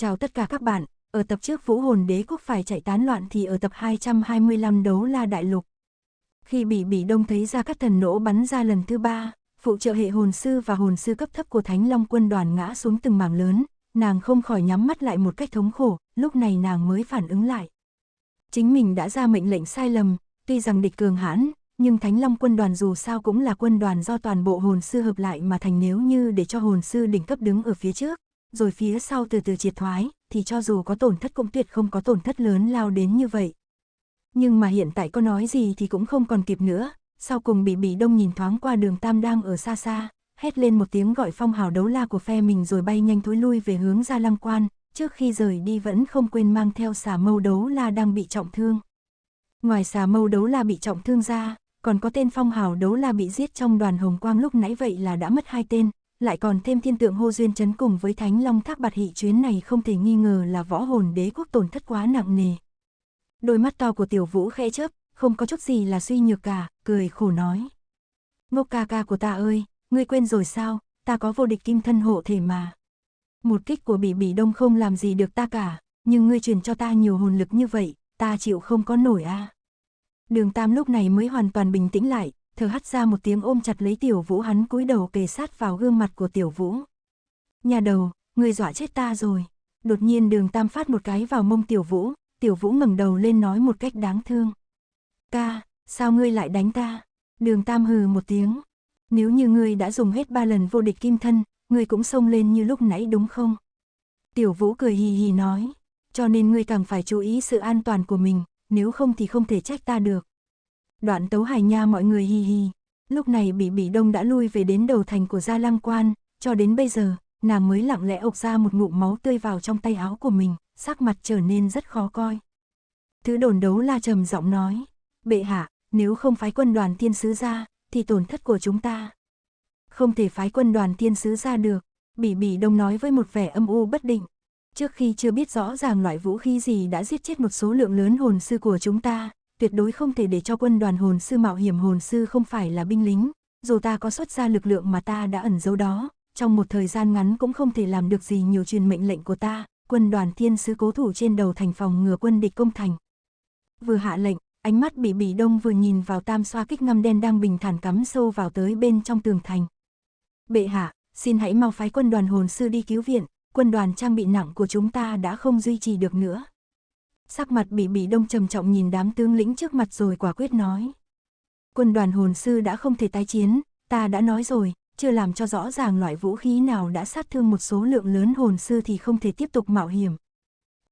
Chào tất cả các bạn, ở tập trước Vũ Hồn Đế Quốc phải chạy tán loạn thì ở tập 225 đấu la đại lục. Khi bị Bỉ Đông thấy ra các thần nổ bắn ra lần thứ ba, phụ trợ hệ hồn sư và hồn sư cấp thấp của Thánh Long quân đoàn ngã xuống từng mảng lớn, nàng không khỏi nhắm mắt lại một cách thống khổ, lúc này nàng mới phản ứng lại. Chính mình đã ra mệnh lệnh sai lầm, tuy rằng địch cường hãn, nhưng Thánh Long quân đoàn dù sao cũng là quân đoàn do toàn bộ hồn sư hợp lại mà thành nếu như để cho hồn sư đỉnh cấp đứng ở phía trước, rồi phía sau từ từ triệt thoái, thì cho dù có tổn thất cũng tuyệt không có tổn thất lớn lao đến như vậy. Nhưng mà hiện tại có nói gì thì cũng không còn kịp nữa, sau cùng bị bị Đông nhìn thoáng qua đường Tam đang ở xa xa, hét lên một tiếng gọi phong hào đấu la của phe mình rồi bay nhanh thối lui về hướng ra lăng quan, trước khi rời đi vẫn không quên mang theo xà mâu đấu la đang bị trọng thương. Ngoài xà mâu đấu la bị trọng thương ra, còn có tên phong hào đấu la bị giết trong đoàn hồng quang lúc nãy vậy là đã mất hai tên, lại còn thêm thiên tượng hô duyên chấn cùng với thánh long thác bạt hị chuyến này không thể nghi ngờ là võ hồn đế quốc tổn thất quá nặng nề. Đôi mắt to của tiểu vũ khẽ chớp, không có chút gì là suy nhược cả, cười khổ nói. Ngốc ca ca của ta ơi, ngươi quên rồi sao, ta có vô địch kim thân hộ thể mà. Một kích của bỉ bỉ đông không làm gì được ta cả, nhưng ngươi truyền cho ta nhiều hồn lực như vậy, ta chịu không có nổi a. Đường Tam lúc này mới hoàn toàn bình tĩnh lại, thở hắt ra một tiếng ôm chặt lấy tiểu vũ hắn cúi đầu kề sát vào gương mặt của tiểu vũ. Nhà đầu, ngươi dọa chết ta rồi. Đột nhiên đường Tam phát một cái vào mông tiểu vũ, tiểu vũ ngẩng đầu lên nói một cách đáng thương. Ca, sao ngươi lại đánh ta? Đường Tam hừ một tiếng. Nếu như ngươi đã dùng hết ba lần vô địch kim thân, ngươi cũng xông lên như lúc nãy đúng không? Tiểu Vũ cười hì hì nói, cho nên ngươi càng phải chú ý sự an toàn của mình, nếu không thì không thể trách ta được. Đoạn tấu hài nha mọi người hi hi lúc này Bỉ Bỉ Đông đã lui về đến đầu thành của Gia Lăng Quan, cho đến bây giờ, nàng mới lặng lẽ ộc ra một ngụm máu tươi vào trong tay áo của mình, sắc mặt trở nên rất khó coi. Thứ đồn đấu la trầm giọng nói, bệ hạ, nếu không phái quân đoàn thiên sứ ra, thì tổn thất của chúng ta. Không thể phái quân đoàn thiên sứ ra được, Bỉ Bỉ Đông nói với một vẻ âm u bất định. Trước khi chưa biết rõ ràng loại vũ khí gì đã giết chết một số lượng lớn hồn sư của chúng ta, tuyệt đối không thể để cho quân đoàn hồn sư mạo hiểm hồn sư không phải là binh lính, dù ta có xuất ra lực lượng mà ta đã ẩn giấu đó, trong một thời gian ngắn cũng không thể làm được gì nhiều truyền mệnh lệnh của ta, quân đoàn thiên sứ cố thủ trên đầu thành phòng ngừa quân địch công thành. Vừa hạ lệnh, ánh mắt bị bỉ đông vừa nhìn vào tam xoa kích ngăm đen đang bình thản cắm sâu vào tới bên trong tường thành. Bệ hạ, xin hãy mau phái quân đoàn hồn sư đi cứu viện, quân đoàn trang bị nặng của chúng ta đã không duy trì được nữa. Sắc mặt bị bị đông trầm trọng nhìn đám tướng lĩnh trước mặt rồi quả quyết nói. Quân đoàn hồn sư đã không thể tái chiến, ta đã nói rồi, chưa làm cho rõ ràng loại vũ khí nào đã sát thương một số lượng lớn hồn sư thì không thể tiếp tục mạo hiểm.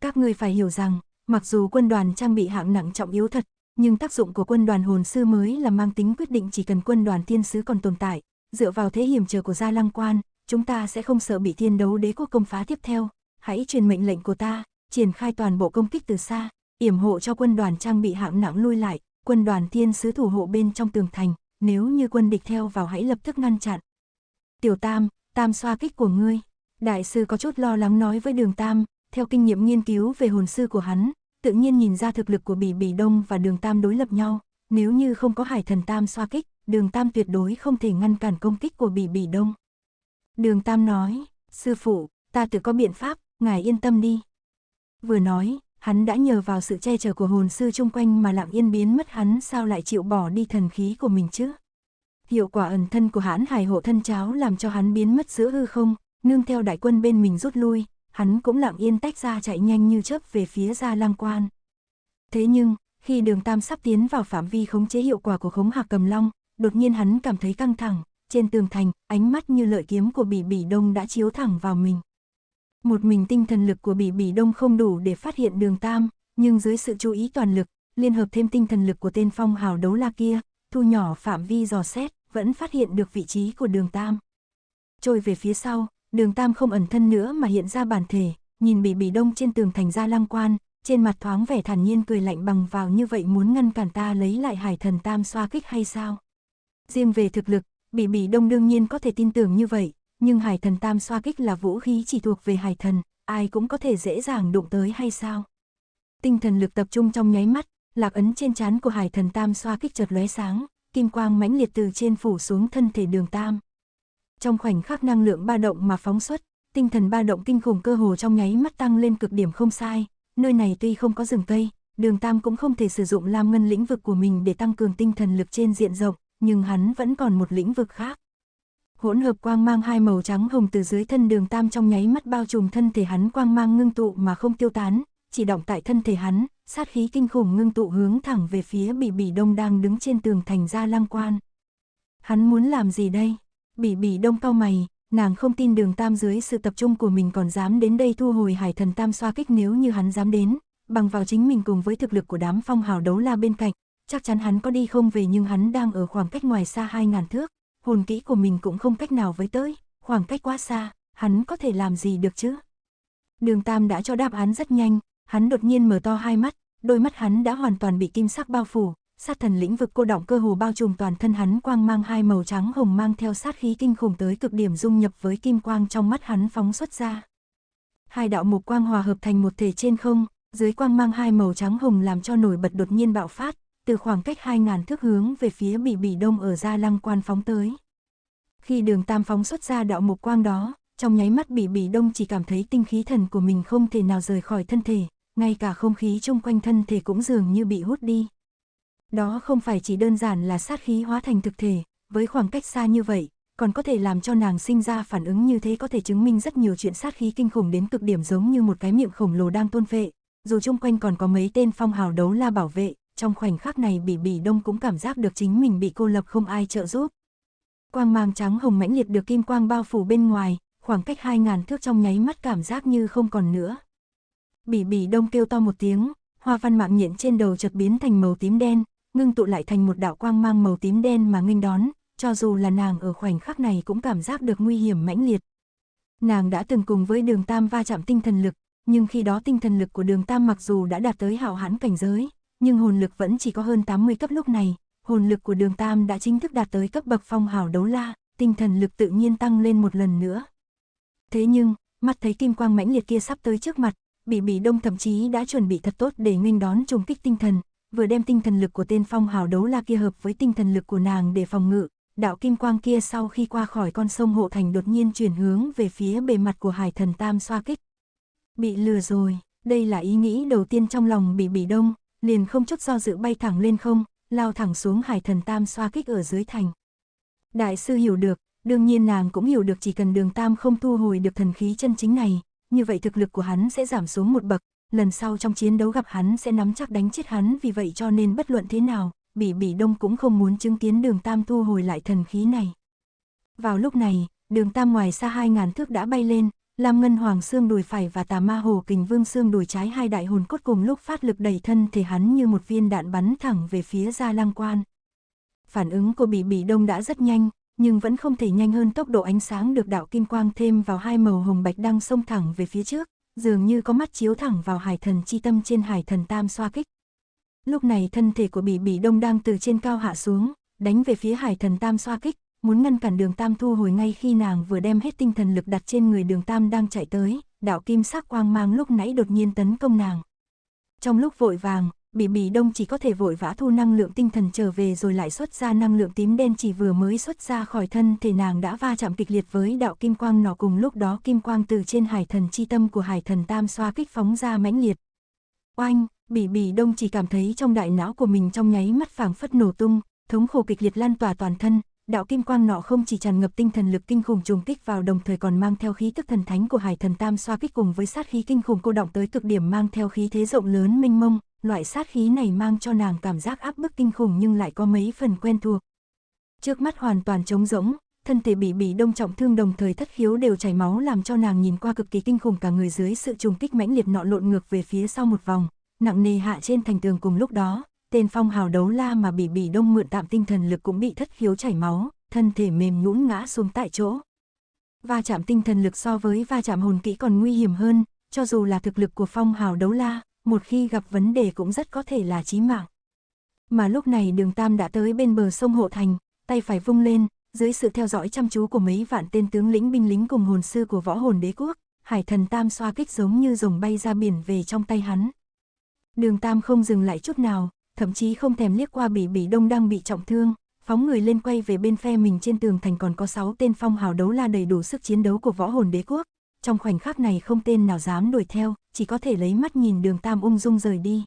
Các ngươi phải hiểu rằng, mặc dù quân đoàn trang bị hạng nặng trọng yếu thật, nhưng tác dụng của quân đoàn hồn sư mới là mang tính quyết định chỉ cần quân đoàn thiên sứ còn tồn tại, dựa vào thế hiểm trở của Gia Lăng Quan, chúng ta sẽ không sợ bị thiên đấu đế quốc công phá tiếp theo, hãy truyền mệnh lệnh của ta, triển khai toàn bộ công kích từ xa, yểm hộ cho quân đoàn trang bị hạng nặng lui lại, quân đoàn thiên sứ thủ hộ bên trong tường thành, nếu như quân địch theo vào hãy lập tức ngăn chặn. Tiểu Tam, Tam xoa kích của ngươi. Đại sư có chút lo lắng nói với đường Tam, theo kinh nghiệm nghiên cứu về hồn sư của hắn, tự nhiên nhìn ra thực lực của Bỉ Bỉ Đông và đường Tam đối lập nhau, nếu như không có hải thần Tam xoa kích, đường Tam tuyệt đối không thể ngăn cản công kích của Bỉ Bỉ Đông. Đường Tam nói, sư phụ, ta tự có biện pháp, ngài yên tâm đi. Vừa nói, hắn đã nhờ vào sự che chở của hồn sư chung quanh mà lặng yên biến mất hắn sao lại chịu bỏ đi thần khí của mình chứ. Hiệu quả ẩn thân của hãn hải hộ thân cháo làm cho hắn biến mất giữa hư không, nương theo đại quân bên mình rút lui, hắn cũng lặng yên tách ra chạy nhanh như chớp về phía ra lang quan. Thế nhưng, khi đường tam sắp tiến vào phạm vi khống chế hiệu quả của khống hạc cầm long, đột nhiên hắn cảm thấy căng thẳng, trên tường thành, ánh mắt như lợi kiếm của bỉ bỉ đông đã chiếu thẳng vào mình. Một mình tinh thần lực của bỉ bỉ đông không đủ để phát hiện đường tam, nhưng dưới sự chú ý toàn lực, liên hợp thêm tinh thần lực của tên phong hào đấu la kia, thu nhỏ phạm vi dò xét, vẫn phát hiện được vị trí của đường tam. Trôi về phía sau, đường tam không ẩn thân nữa mà hiện ra bản thể, nhìn bỉ bỉ đông trên tường thành ra lăng quan, trên mặt thoáng vẻ thản nhiên cười lạnh bằng vào như vậy muốn ngăn cản ta lấy lại hải thần tam xoa kích hay sao? Riêng về thực lực, bỉ bỉ đông đương nhiên có thể tin tưởng như vậy, nhưng hải thần tam xoa kích là vũ khí chỉ thuộc về hải thần, ai cũng có thể dễ dàng đụng tới hay sao? Tinh thần lực tập trung trong nháy mắt, lạc ấn trên trán của hải thần tam xoa kích chợt lóe sáng, kim quang mãnh liệt từ trên phủ xuống thân thể đường tam. Trong khoảnh khắc năng lượng ba động mà phóng xuất, tinh thần ba động kinh khủng cơ hồ trong nháy mắt tăng lên cực điểm không sai, nơi này tuy không có rừng cây, đường Tam cũng không thể sử dụng lam ngân lĩnh vực của mình để tăng cường tinh thần lực trên diện rộng, nhưng hắn vẫn còn một lĩnh vực khác. Hỗn hợp quang mang hai màu trắng hồng từ dưới thân đường Tam trong nháy mắt bao trùm thân thể hắn quang mang ngưng tụ mà không tiêu tán, chỉ động tại thân thể hắn, sát khí kinh khủng ngưng tụ hướng thẳng về phía Bỉ Bỉ Đông đang đứng trên tường thành ra lăng quan. Hắn muốn làm gì đây? Bỉ Bỉ Đông cao mày, nàng không tin đường Tam dưới sự tập trung của mình còn dám đến đây thu hồi hải thần Tam xoa kích nếu như hắn dám đến, bằng vào chính mình cùng với thực lực của đám phong hào đấu la bên cạnh, chắc chắn hắn có đi không về nhưng hắn đang ở khoảng cách ngoài xa 2.000 thước, hồn kỹ của mình cũng không cách nào với tới, khoảng cách quá xa, hắn có thể làm gì được chứ? Đường Tam đã cho đáp án rất nhanh, hắn đột nhiên mở to hai mắt, đôi mắt hắn đã hoàn toàn bị kim sắc bao phủ, sát thần lĩnh vực cô động cơ hồ bao trùm toàn thân hắn quang mang hai màu trắng hồng mang theo sát khí kinh khủng tới cực điểm dung nhập với kim quang trong mắt hắn phóng xuất ra. Hai đạo mục quang hòa hợp thành một thể trên không, dưới quang mang hai màu trắng hồng làm cho nổi bật đột nhiên bạo phát, từ khoảng cách 2.000 thước hướng về phía bị bỉ đông ở gia lăng quan phóng tới. Khi đường tam phóng xuất ra đạo mục quang đó, trong nháy mắt bị bỉ đông chỉ cảm thấy tinh khí thần của mình không thể nào rời khỏi thân thể, ngay cả không khí chung quanh thân thể cũng dường như bị hút đi. Đó không phải chỉ đơn giản là sát khí hóa thành thực thể, với khoảng cách xa như vậy, còn có thể làm cho nàng sinh ra phản ứng như thế có thể chứng minh rất nhiều chuyện sát khí kinh khủng đến cực điểm giống như một cái miệng khổng lồ đang tôn vệ, dù chung quanh còn có mấy tên phong hào đấu la bảo vệ, trong khoảnh khắc này bỉ bỉ đông cũng cảm giác được chính mình bị cô lập không ai trợ giúp. Quang mang trắng hồng mãnh liệt được kim quang bao phủ bên ngoài, khoảng cách 2.000 thước trong nháy mắt cảm giác như không còn nữa. Bỉ bỉ đông kêu to một tiếng, hoa văn mạng nhện trên đầu chợt biến thành màu tím đen, ngưng tụ lại thành một đạo quang mang màu tím đen mà nghênh đón, cho dù là nàng ở khoảnh khắc này cũng cảm giác được nguy hiểm mãnh liệt. Nàng đã từng cùng với đường Tam va chạm tinh thần lực, nhưng khi đó tinh thần lực của đường Tam mặc dù đã đạt tới hảo hãn cảnh giới, nhưng hồn lực vẫn chỉ có hơn 80 cấp lúc này, hồn lực của đường Tam đã chính thức đạt tới cấp bậc phong hào đấu la, tinh thần lực tự nhiên tăng lên một lần nữa. Thế nhưng, mắt thấy kim quang mãnh liệt kia sắp tới trước mặt, Bỉ Bỉ Đông thậm chí đã chuẩn bị thật tốt để nghênh đón trùng kích tinh thần, vừa đem tinh thần lực của tên phong hào đấu la kia hợp với tinh thần lực của nàng để phòng ngự, đạo kim quang kia sau khi qua khỏi con sông hộ thành đột nhiên chuyển hướng về phía bề mặt của hải thần tam xoa kích. Bị lừa rồi, đây là ý nghĩ đầu tiên trong lòng Bỉ Bỉ Đông, liền không chút do dự bay thẳng lên không, lao thẳng xuống hải thần tam xoa kích ở dưới thành. Đại sư hiểu được, đương nhiên nàng cũng hiểu được chỉ cần đường tam không thu hồi được thần khí chân chính này, như vậy thực lực của hắn sẽ giảm xuống một bậc, lần sau trong chiến đấu gặp hắn sẽ nắm chắc đánh chết hắn vì vậy cho nên bất luận thế nào, Bỉ Bỉ Đông cũng không muốn chứng kiến đường Tam thu hồi lại thần khí này. Vào lúc này, đường Tam ngoài xa hai ngàn thước đã bay lên, Lam Ngân Hoàng xương đùi phải và Tà Ma Hồ Kình Vương xương đùi trái hai đại hồn cốt cùng lúc phát lực đẩy thân thể hắn như một viên đạn bắn thẳng về phía Gia Lăng Quan. Phản ứng của Bỉ Bỉ Đông đã rất nhanh, nhưng vẫn không thể nhanh hơn tốc độ ánh sáng được đạo kim quang thêm vào hai màu hồng bạch đang xông thẳng về phía trước, dường như có mắt chiếu thẳng vào hải thần chi tâm trên hải thần tam xoa kích. Lúc này thân thể của Bỉ Bỉ Đông đang từ trên cao hạ xuống, đánh về phía hải thần tam xoa kích, muốn ngăn cản đường tam thu hồi ngay khi nàng vừa đem hết tinh thần lực đặt trên người đường tam đang chạy tới, đạo kim sắc quang mang lúc nãy đột nhiên tấn công nàng. Trong lúc vội vàng, Bỉ Bỉ Đông chỉ có thể vội vã thu năng lượng tinh thần trở về rồi lại xuất ra năng lượng tím đen chỉ vừa mới xuất ra khỏi thân thể nàng đã va chạm kịch liệt với đạo kim quang nọ cùng lúc đó kim quang từ trên hải thần chi tâm của hải thần tam xoa kích phóng ra mãnh liệt. Oanh, Bỉ Bỉ Đông chỉ cảm thấy trong đại não của mình trong nháy mắt phảng phất nổ tung, thống khổ kịch liệt lan tỏa toàn thân, đạo kim quang nọ không chỉ tràn ngập tinh thần lực kinh khủng trùng kích vào đồng thời còn mang theo khí tức thần thánh của hải thần tam xoa kích cùng với sát khí kinh khủng cô động tới cực điểm mang theo khí thế rộng lớn minh mông, loại sát khí này mang cho nàng cảm giác áp bức kinh khủng nhưng lại có mấy phần quen thuộc. Trước mắt hoàn toàn trống rỗng, thân thể bị bị đông trọng thương đồng thời thất khiếu đều chảy máu làm cho nàng nhìn qua cực kỳ kinh khủng cả người dưới sự trùng kích mãnh liệt nọ lộn ngược về phía sau một vòng, nặng nề hạ trên thành tường cùng lúc đó, tên phong hào đấu la mà bị bị đông mượn tạm tinh thần lực cũng bị thất khiếu chảy máu, thân thể mềm nhũn ngã xuống tại chỗ. Va chạm tinh thần lực so với va chạm hồn kỹ còn nguy hiểm hơn, cho dù là thực lực của phong hào đấu la, một khi gặp vấn đề cũng rất có thể là chí mạng. Mà lúc này đường Tam đã tới bên bờ sông Hộ Thành, tay phải vung lên, dưới sự theo dõi chăm chú của mấy vạn tên tướng lĩnh binh lính cùng hồn sư của võ hồn đế quốc, hải thần Tam xoa kích giống như rồng bay ra biển về trong tay hắn. Đường Tam không dừng lại chút nào, thậm chí không thèm liếc qua bỉ bỉ đông đang bị trọng thương, phóng người lên quay về bên phe mình trên tường thành còn có 6 tên phong hào đấu la đầy đủ sức chiến đấu của võ hồn đế quốc, trong khoảnh khắc này không tên nào dám đuổi theo, chỉ có thể lấy mắt nhìn đường Tam ung dung rời đi.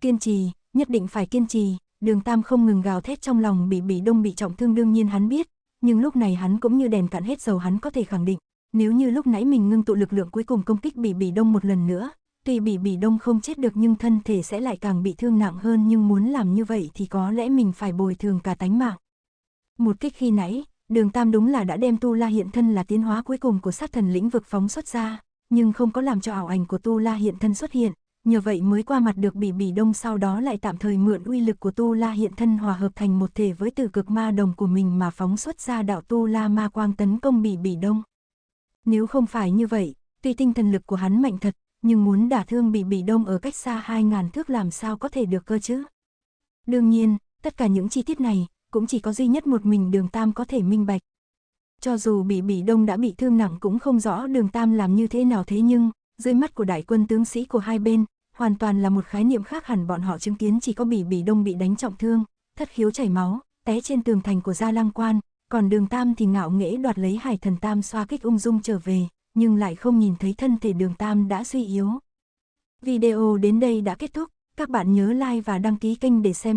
Kiên trì, nhất định phải kiên trì, đường Tam không ngừng gào thét trong lòng bị bị đông bị trọng thương đương nhiên hắn biết, nhưng lúc này hắn cũng như đèn cạn hết dầu hắn có thể khẳng định, nếu như lúc nãy mình ngưng tụ lực lượng cuối cùng công kích bị bị đông một lần nữa, tuy bị bị đông không chết được nhưng thân thể sẽ lại càng bị thương nặng hơn nhưng muốn làm như vậy thì có lẽ mình phải bồi thường cả tánh mạng. Một kích khi nãy, đường Tam đúng là đã đem Tu La hiện thân là tiến hóa cuối cùng của sát thần lĩnh vực phóng xuất ra, nhưng không có làm cho ảo ảnh của Tu La hiện thân xuất hiện, nhờ vậy mới qua mặt được bỉ bỉ đông sau đó lại tạm thời mượn uy lực của Tu La hiện thân hòa hợp thành một thể với từ cực ma đồng của mình mà phóng xuất ra đạo Tu La ma quang tấn công bỉ bỉ đông. Nếu không phải như vậy, tuy tinh thần lực của hắn mạnh thật, nhưng muốn đả thương bỉ bỉ đông ở cách xa 2.000 thước làm sao có thể được cơ chứ. Đương nhiên, tất cả những chi tiết này, cũng chỉ có duy nhất một mình đường Tam có thể minh bạch. Cho dù bị Bỉ Đông đã bị thương nặng cũng không rõ đường Tam làm như thế nào thế nhưng, dưới mắt của đại quân tướng sĩ của hai bên, hoàn toàn là một khái niệm khác hẳn bọn họ chứng kiến chỉ có Bỉ Bỉ Đông bị đánh trọng thương, thất khiếu chảy máu, té trên tường thành của Gia Lăng Quan, còn đường Tam thì ngạo nghễ đoạt lấy hải thần Tam xoa kích ung dung trở về, nhưng lại không nhìn thấy thân thể đường Tam đã suy yếu. Video đến đây đã kết thúc, các bạn nhớ like và đăng ký kênh để xem